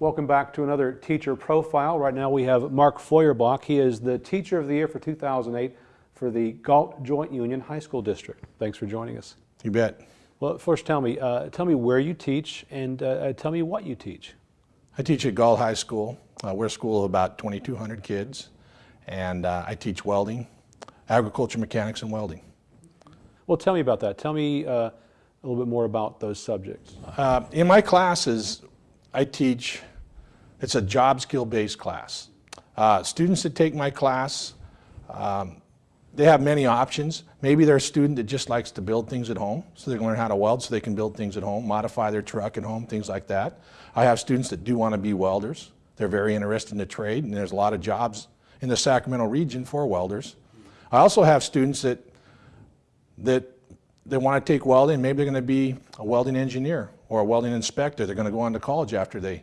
Welcome back to another teacher profile. Right now we have Mark Feuerbach. He is the Teacher of the Year for 2008 for the Galt Joint Union High School District. Thanks for joining us. You bet. Well, first tell me, uh, tell me where you teach and uh, uh tell me what you teach. I teach at Galt High School. Uh, we're a school of about 2,200 kids, and uh, I teach welding, agriculture mechanics, and welding. Well, tell me about that. Tell me uh, a little bit more about those subjects. in my classes, I teach it's a job skill based class. Uh, students that take my class, um, they have many options. Maybe they're a student that just likes to build things at home, so they can learn how to weld so they can build things at home, modify their truck at home, things like that. I have students that do want to be welders. They're very interested in the trade, and there's a lot of jobs in the Sacramento region for welders. I also have students that, that they want to take welding, maybe they're going to be a welding engineer or a welding inspector. They're going to go on to college after they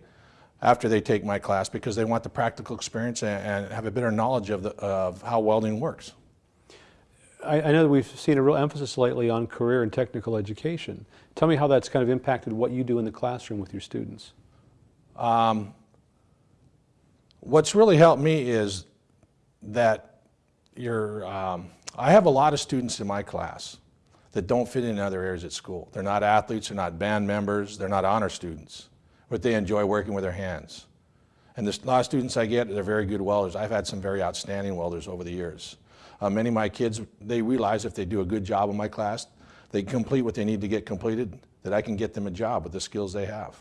after they take my class because they want the practical experience and, and have a better knowledge of, the, of how welding works. I, I, know that we've seen a real emphasis lately on career and technical education. Tell me how that's kind of impacted what you do in the classroom with your students. Um, what's really helped me is that you're, um, I have a lot of students in my class that don't fit in other areas at school. They're not athletes, they're not band members, they're not honor students but they enjoy working with their hands. And the, a lot of students I get, they're very good welders. I've had some very outstanding welders over the years. Uh, many of my kids, they realize if they do a good job in my class, they complete what they need to get completed, that I can get them a job with the skills they have.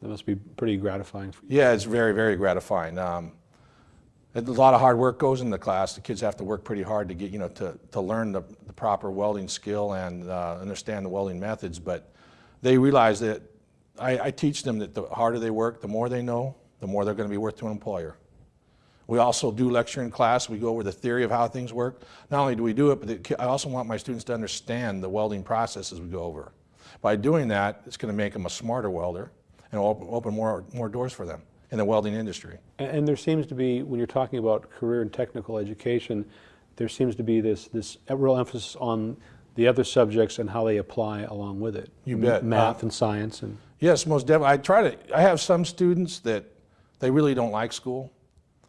That must be pretty gratifying for you. Yeah, it's very, very gratifying. Um, a lot of hard work goes in the class. The kids have to work pretty hard to get, you know, to, to learn the, the proper welding skill and uh, understand the welding methods, but they realize that I, I teach them that the harder they work, the more they know, the more they're going to be worth to an employer. We also do lecture in class. We go over the theory of how things work. Not only do we do it, but I also want my students to understand the welding process as we go over. By doing that, it's going to make them a smarter welder and open, open more, more doors for them in the welding industry. And there seems to be, when you're talking about career and technical education, there seems to be this, this real emphasis on the other subjects and how they apply along with it. You bet. Math uh, and science. and Yes, most definitely. I try to, I have some students that they really don't like school,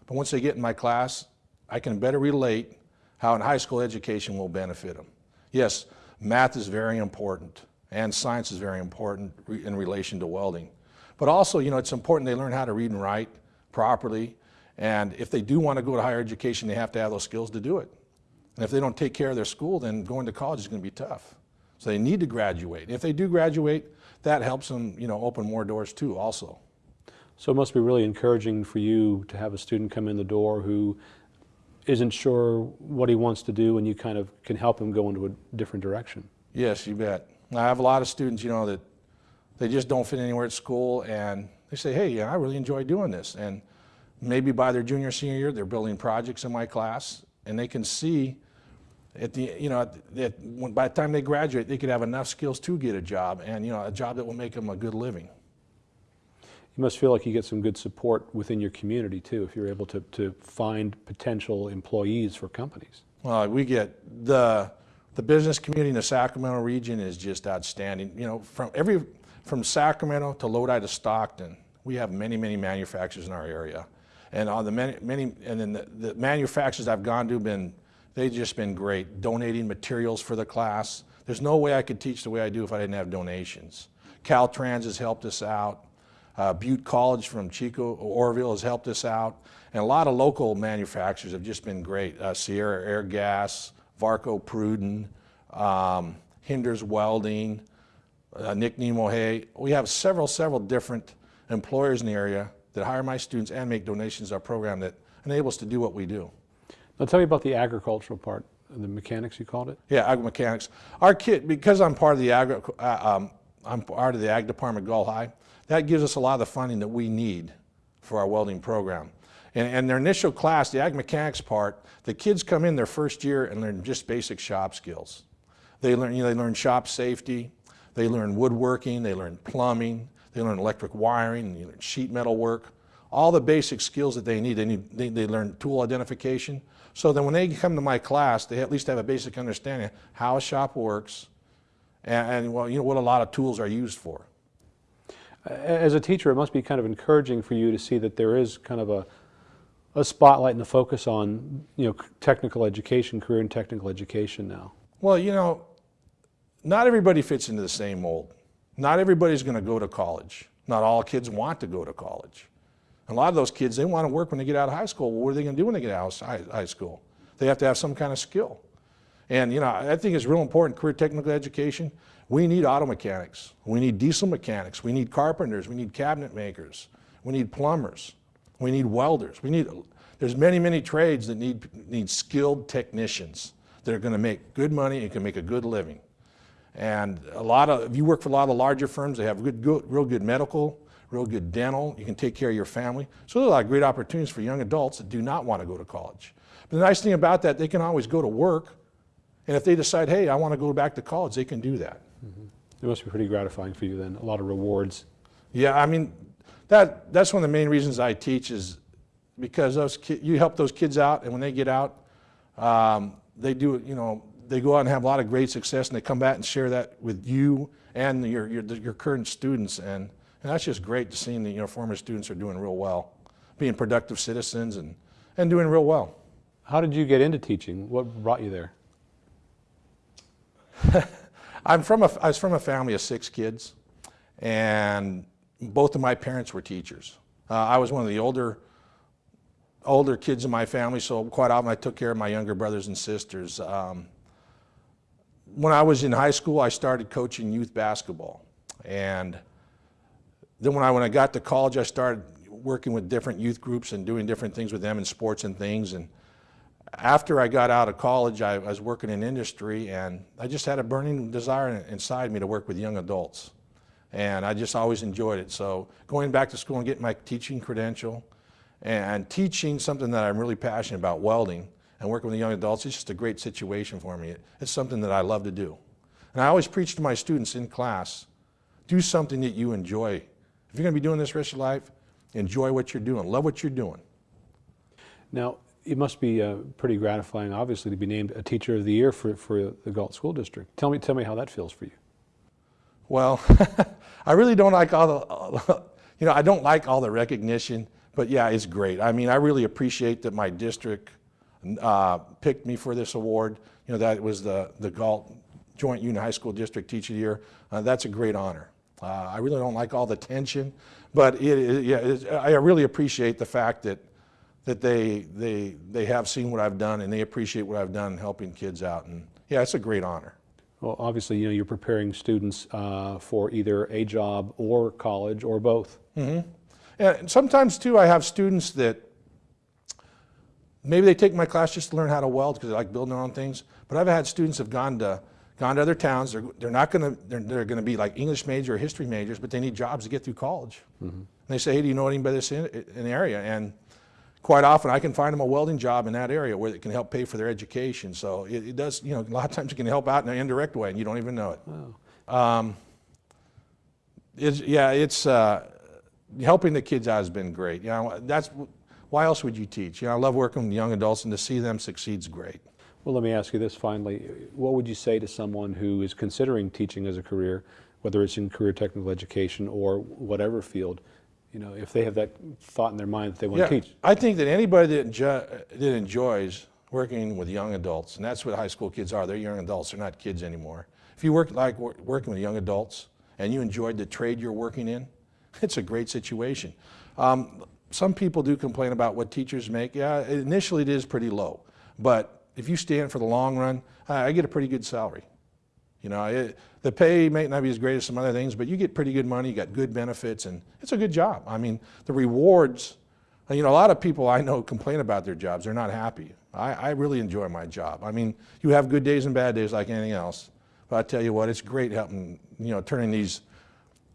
but once they get in my class, I can better relate how in high school education will benefit them. Yes, math is very important and science is very important in relation to welding. But also, you know, it's important they learn how to read and write properly. And if they do want to go to higher education, they have to have those skills to do it. And if they don't take care of their school, then going to college is going to be tough. So they need to graduate. If they do graduate, that helps them, you know, open more doors too also. So it must be really encouraging for you to have a student come in the door who isn't sure what he wants to do and you kind of can help him go into a different direction. Yes, you bet. I have a lot of students, you know, that they just don't fit anywhere at school and they say, hey, yeah, I really enjoy doing this. And maybe by their junior, senior year, they're building projects in my class and they can see at the, you know, that when, by the time they graduate, they could have enough skills to get a job and, you know, a job that will make them a good living. You must feel like you get some good support within your community too, if you're able to, to find potential employees for companies. Well, we get the, the business community in the Sacramento region is just outstanding. You know, from every, from Sacramento to Lodi to Stockton, we have many, many manufacturers in our area. And on the many, many and then the, the manufacturers I've gone to have been They've just been great, donating materials for the class. There's no way I could teach the way I do if I didn't have donations. Caltrans has helped us out. Uh, Butte College from Chico, Oroville has helped us out. And a lot of local manufacturers have just been great. Uh, Sierra Air Gas, Varco Pruden, um, Hinders Welding, uh, Nick Nemo Hay. We have several, several different employers in the area that hire my students and make donations to our program that enable us to do what we do. Now tell me about the agricultural part, the mechanics you called it? Yeah, agri mechanics. Our kid, because I'm part of the agri, uh, um, I'm part of the ag department at Galt High, that gives us a lot of the funding that we need for our welding program. And, and their initial class, the ag mechanics part, the kids come in their first year and learn just basic shop skills. They learn, you know, they learn shop safety, they learn woodworking, they learn plumbing, they learn electric wiring, they learn sheet metal work, all the basic skills that they need. They, need, they, they learn tool identification. So then when they come to my class, they at least have a basic understanding of how a shop works and, and well, you know, what a lot of tools are used for. As a teacher, it must be kind of encouraging for you to see that there is kind of a, a spotlight and a focus on, you know, technical education, career and technical education now. Well, you know, not everybody fits into the same mold. Not everybody's going to go to college. Not all kids want to go to college. A lot of those kids, they want to work when they get out of high school. Well, what are they going to do when they get out of high school? They have to have some kind of skill. And, you know, I think it's real important, career technical education. We need auto mechanics. We need diesel mechanics. We need carpenters. We need cabinet makers. We need plumbers. We need welders. We need, there's many, many trades that need, need skilled technicians that are going to make good money and can make a good living. And a lot of, if you work for a lot of the larger firms, they have good, good, real good medical, real good dental. You can take care of your family. So there's a lot of great opportunities for young adults that do not want to go to college. But the nice thing about that, they can always go to work. And if they decide, hey, I want to go back to college, they can do that. It must be pretty gratifying for you then, a lot of rewards. Yeah, I mean, that, that's one of the main reasons I teach is because those you help those kids out, and when they get out, um, they do, you know, they go out and have a lot of great success, and they come back and share that with you and your, your, your current students, and, and that's just great to see that, you know, former students are doing real well, being productive citizens and, and doing real well. How did you get into teaching? What brought you there? I'm from a, I was from a family of six kids, and both of my parents were teachers. Uh, I was one of the older, older kids in my family, so quite often I took care of my younger brothers and sisters. Um, when I was in high school, I started coaching youth basketball, and then when I when I got to college, I started working with different youth groups and doing different things with them in sports and things. And after I got out of college, I was working in industry, and I just had a burning desire inside me to work with young adults. And I just always enjoyed it. So going back to school and getting my teaching credential and teaching something that I'm really passionate about, welding, and working with the young adults, it's just a great situation for me. It's something that I love to do. And I always preach to my students in class, do something that you enjoy. If you're going to be doing this rest of your life, enjoy what you're doing, love what you're doing. Now, it must be uh, pretty gratifying, obviously, to be named a Teacher of the Year for, for the Galt School District. Tell me, tell me how that feels for you. Well, I really don't like all the, you know, I don't like all the recognition, but yeah, it's great. I mean, I really appreciate that my district uh, picked me for this award. You know, that was the, the Galt Joint Union High School District Teacher of the Year. Uh, that's a great honor. Uh, I really don't like all the tension, but it, it, yeah, it, I really appreciate the fact that, that they, they, they have seen what I've done and they appreciate what I've done helping kids out. And yeah, it's a great honor. Well, obviously, you know, you're preparing students uh, for either a job or college or both. And sometimes too, I have students that maybe they take my class just to learn how to weld because they like building their own things. But I've had students have gone to gone to other towns. They're, they're not going to they're, they're going to be like English major or history majors, but they need jobs to get through college. And they say, hey, do you know anybody that's in, in the area? And quite often, I can find them a welding job in that area where it can help pay for their education. So it, it does, you know, a lot of times it can help out in an indirect way, and you don't even know it. Um, it's, yeah, it's uh, helping the kids out has been great. You know, that's why else would you teach? You know, I love working with young adults, and to see them succeed is great. Well, let me ask you this finally. What would you say to someone who is considering teaching as a career, whether it's in career technical education or whatever field, you know, if they have that thought in their mind that they want Yeah, to teach? I think that anybody that, enjo- that enjoys working with young adults, and that's what high school kids are. They're young adults. They're not kids anymore. If you work like working with young adults and you enjoyed the trade you're working in, it's a great situation. Um, some people do complain about what teachers make. Yeah, initially it is pretty low, but if you stand for the long run, I get a pretty good salary. You know, it, the pay may not be as great as some other things, but you get pretty good money, you got good benefits, and it's a good job. I mean, the rewards, you know, a lot of people I know complain about their jobs. They're not happy. I, I really enjoy my job. I mean, you have good days and bad days like anything else, but I tell you what, it's great helping, you know, turning these,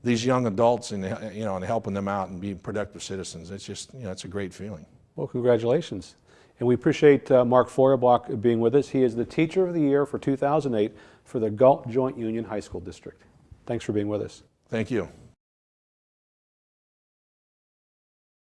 these young adults and, you know, and helping them out and being productive citizens. It's just, you know, it's a great feeling. Well, congratulations. And we appreciate uh, Mark Feuerbach being with us. He is the Teacher of the Year for 2008 for the Galt Joint Union High School District. Thanks for being with us. Thank you.